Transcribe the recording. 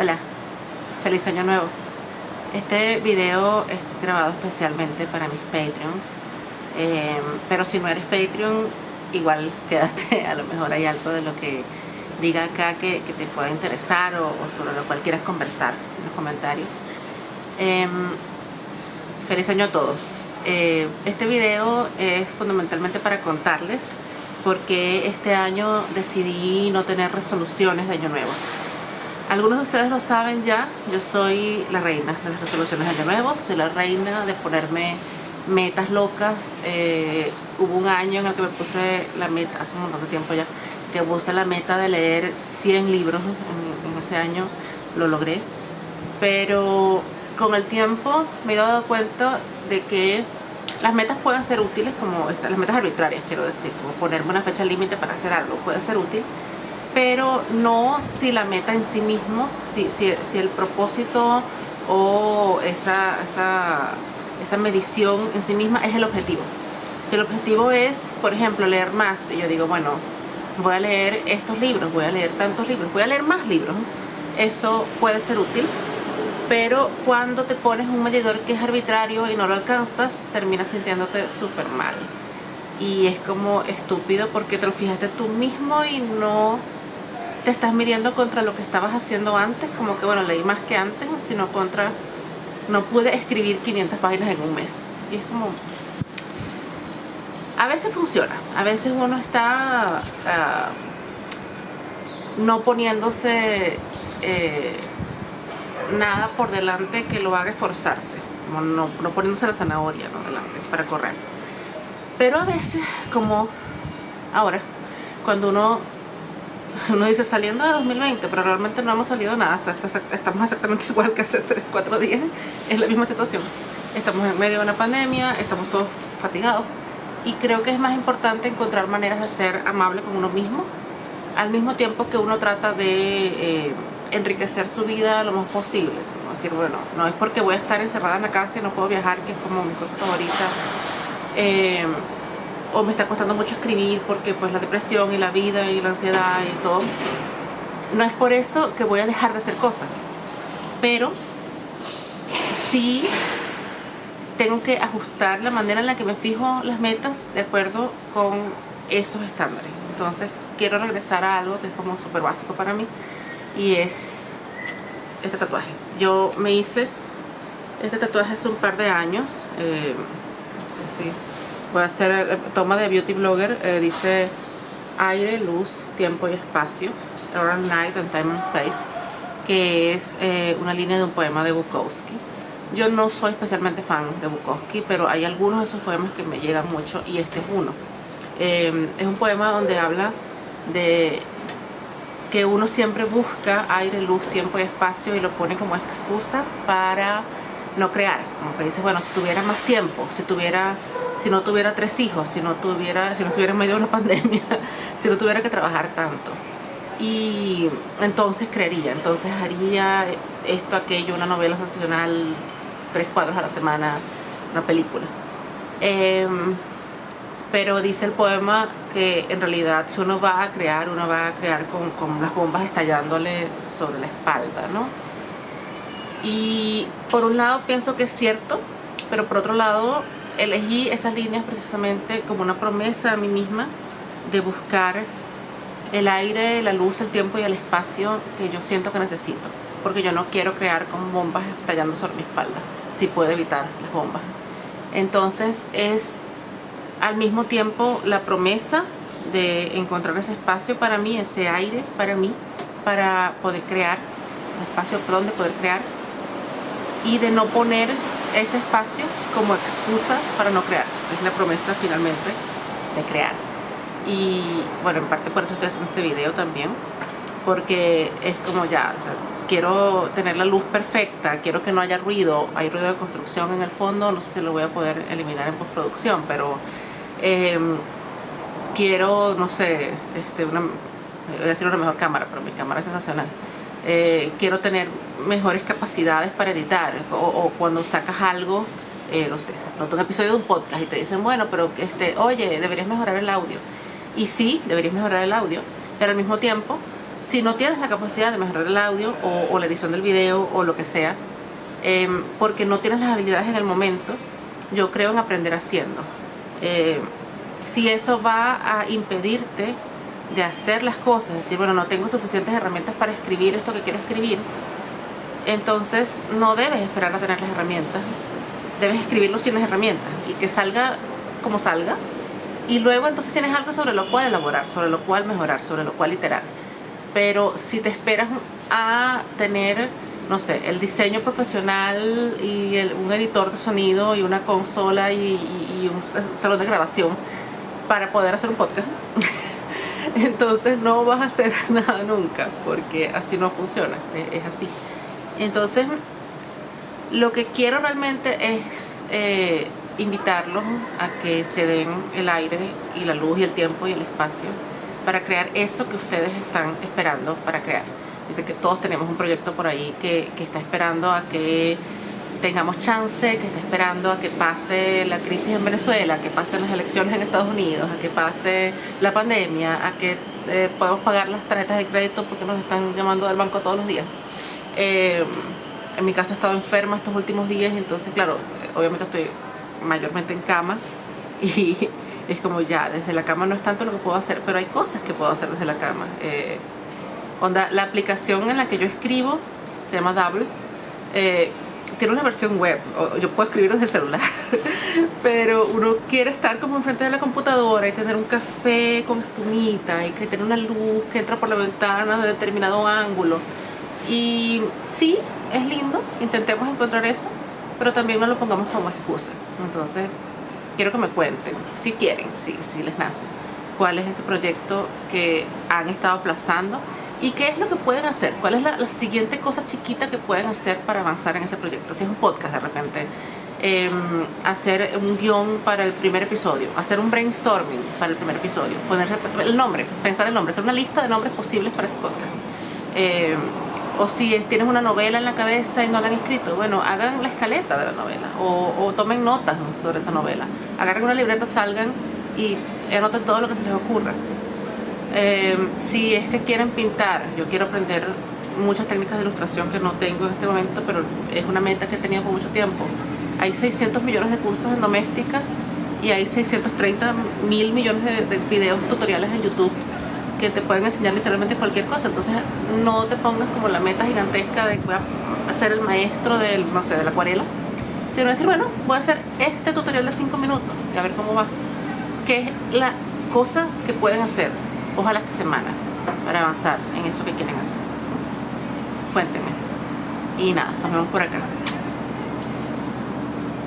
Hola, feliz año nuevo. Este video es grabado especialmente para mis Patreons. Eh, pero si no eres Patreon, igual quédate, a lo mejor hay algo de lo que diga acá que, te pueda interesar o, sobre lo cual quieras conversar en los comentarios. Em, feliz año a todos. Eh, este video es fundamentalmente para contarles por qué este año decidí no tener resoluciones de año nuevo. Algunos de ustedes lo saben ya, yo soy la reina de las resoluciones de año nuevo, soy la reina de ponerme metas locas. Eh, hubo un año en el que me puse la meta, hace un montón de tiempo ya, que puse la meta de leer 100 libros en, ese año, lo logré. Pero con el tiempo me he dado cuenta de que las metas pueden ser útiles como las metas arbitrarias, quiero decir, como ponerme una fecha límite para hacer algo, puede ser útil, pero no si la meta en sí mismo, si, si, el propósito o esa, esa, esa medición en sí misma es el objetivo. Si el objetivo es, por ejemplo, leer más, y yo digo, bueno, voy a leer estos libros, voy a leer tantos libros, voy a leer más libros, eso puede ser útil, pero cuando te pones un medidor que es arbitrario y no lo alcanzas, terminas sintiéndote súper mal. Y es como estúpido porque te lo fijaste tú mismo y no te estás midiendo contra lo que estabas haciendo antes, como que bueno, leí más que antes, sino contra, no pude escribir 500 páginas en un mes. Y es como, a veces funciona, a veces uno está ah, no poniéndose eh, nada por delante que lo haga esforzarse, no, no poniéndose la zanahoria delante para correr. Pero a veces, como ahora, cuando uno uno dice saliendo de 2020, pero realmente no hemos salido nada, estamos exactamente igual que hace 3, 4 días, es la misma situación. Estamos en medio de una pandemia, estamos todos fatigados y creo que es más importante encontrar maneras de ser amable con uno mismo, al mismo tiempo que uno trata de eh, enriquecer su vida lo más posible. Es decir, bueno, no es porque voy a estar encerrada en la casa y no puedo viajar, que es como mi cosa favorita. Eh, o me está costando mucho escribir porque pues la depresión y la vida y la ansiedad y todo. No es por eso que voy a dejar de hacer cosas pero sí tengo que ajustar la manera en la que me fijo las metas de acuerdo con esos estándares. Entonces quiero regresar a algo que es como súper básico para mí y es este tatuaje. Yo me hice este tatuaje hace un par de años eh, no sé si voy a hacer eh, toma de beauty blogger eh, dice aire, luz, tiempo y espacio Around Night and Time and Space que es eh, una línea de un poema de Bukowski. Yo no soy especialmente fan de Bukowski pero hay algunos de esos poemas que me llegan mucho y este es uno. Es un poema donde habla de que uno siempre busca aire, luz, tiempo y espacio y lo pone como excusa para no crear. Como que dices, bueno, si tuviera más tiempo, si tuviera si no tuviera tres hijos, si no tuviera, si no estuviera en medio de una pandemia, si no tuviera que trabajar tanto. Y entonces creería, entonces haría esto, aquello, una novela sensacional, tres cuadros a la semana, una película. Em, pero dice el poema que en realidad si uno va a crear, uno va a crear con, con las bombas estallándole sobre la espalda, ¿no? Y por un lado pienso que es cierto, pero por otro lado elegí esas líneas precisamente como una promesa a mí misma de buscar el aire, la luz, el tiempo y el espacio que yo siento que necesito. Porque yo no quiero crear con bombas estallando sobre mi espalda, si puedo evitar las bombas. Entonces es al mismo tiempo la promesa de encontrar ese espacio para mí, ese aire para mí, para poder crear, un espacio donde poder crear y de no poner ese espacio como excusa para no crear. Es la promesa finalmente de crear. Y bueno, en parte por eso estoy haciendo este video también. Porque es como ya, quiero tener la luz perfecta, quiero que no haya ruido. Hay ruido de construcción en el fondo, no sé si lo voy a poder eliminar en postproducción, pero em, quiero, no sé, este, una, voy a decir una mejor cámara, pero mi cámara es sensacional eh, quiero tener mejores capacidades para editar o, cuando sacas algo eh, no sé, pronto un episodio de un podcast y te dicen bueno pero este oye deberías mejorar el audio y sí deberías mejorar el audio pero al mismo tiempo si no tienes la capacidad de mejorar el audio o, la edición del video o lo que sea, em, porque no tienes las habilidades en el momento, yo creo en aprender haciendo. Eh, si eso va a impedirte de hacer las cosas, decir, bueno, no tengo suficientes herramientas para escribir esto que quiero escribir, entonces no debes esperar a tener las herramientas, debes escribirlo sin las herramientas y que salga como salga, y luego entonces tienes algo sobre lo cual elaborar, sobre lo cual mejorar, sobre lo cual iterar. Pero si te esperas a tener, no sé, el diseño profesional y un editor de sonido y una consola y, un salón de grabación para poder hacer un podcast, entonces no vas a hacer nada nunca, porque así no funciona, es, así. Entonces, lo que quiero realmente es eh, invitarlos a que se den el aire y la luz y el tiempo y el espacio para crear eso que ustedes están esperando para crear. Yo sé que todos tenemos un proyecto por ahí que, está esperando a que tengamos chance, que está esperando a que pase la crisis en Venezuela, que pasen las elecciones en Estados Unidos, a que pase la pandemia, a que eh, podamos pagar las tarjetas de crédito porque nos están llamando del banco todos los días. Eh, en mi caso he estado enferma estos últimos días, entonces claro, obviamente estoy mayormente en cama y es como ya, desde la cama no es tanto lo que puedo hacer, pero hay cosas que puedo hacer desde la cama. Eh, onda, la aplicación en la que yo escribo, se llama Double, eh, tiene una versión web, yo puedo escribir desde el celular, pero uno quiere estar como enfrente de la computadora y tener un café con espumita y que tiene una luz que entra por la ventana de determinado ángulo. Y sí, es lindo, intentemos encontrar eso, pero también no lo pongamos como excusa. Entonces, quiero que me cuenten, si quieren, si, les nace, cuál es ese proyecto que han estado aplazando y qué es lo que pueden hacer, cuál es la, siguiente cosa chiquita que pueden hacer para avanzar en ese proyecto. Si es un podcast de repente, em, hacer un guion para el primer episodio, hacer un brainstorming para el primer episodio, ponerse el nombre, pensar el nombre, hacer una lista de nombres posibles para ese podcast. Em, o si tienes una novela en la cabeza y no la han escrito, bueno, hagan la escaleta de la novela o, tomen notas sobre esa novela. Agarren una libreta, salgan y anoten todo lo que se les ocurra. Em, si es que quieren pintar, yo quiero aprender muchas técnicas de ilustración que no tengo en este momento, pero es una meta que he tenido por mucho tiempo. Hay 600 millones de cursos en doméstica y hay 630 mil millones de, de videos tutoriales en YouTube que te pueden enseñar literalmente cualquier cosa. Entonces no te pongas como la meta gigantesca de voy a ser el maestro del, no sé, de la acuarela. Sino decir, bueno, voy a hacer este tutorial de 5 minutos y a ver cómo va. ¿Qué es la cosa que pueden hacer? Ojalá esta semana para avanzar en eso que quieren hacer. Cuéntenme. Y nada, nos vemos por acá.